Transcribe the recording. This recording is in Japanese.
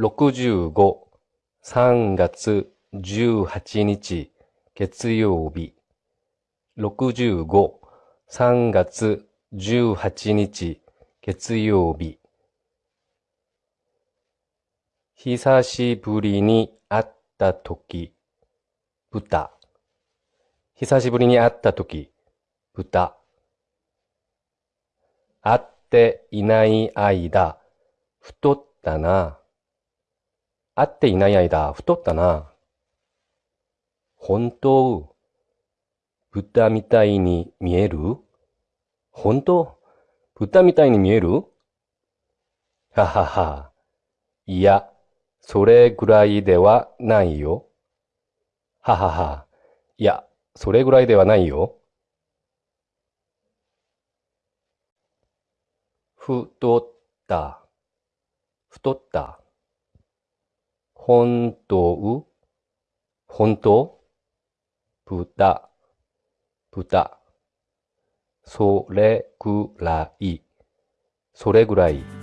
65、3月18日、月曜日。65、3月18日、月曜日。久しぶりに会ったとき、豚。久しぶりに会ったとき、豚。会っていない間、太ったな。会っていない間、太ったな。本当、豚みたいに見える？本当、豚みたいに見える？ははは。いや、それぐらいではないよ。ははは。いや、それぐらいではないよ。太った、太った。本当、本当？豚、豚。それぐらい、それぐらい。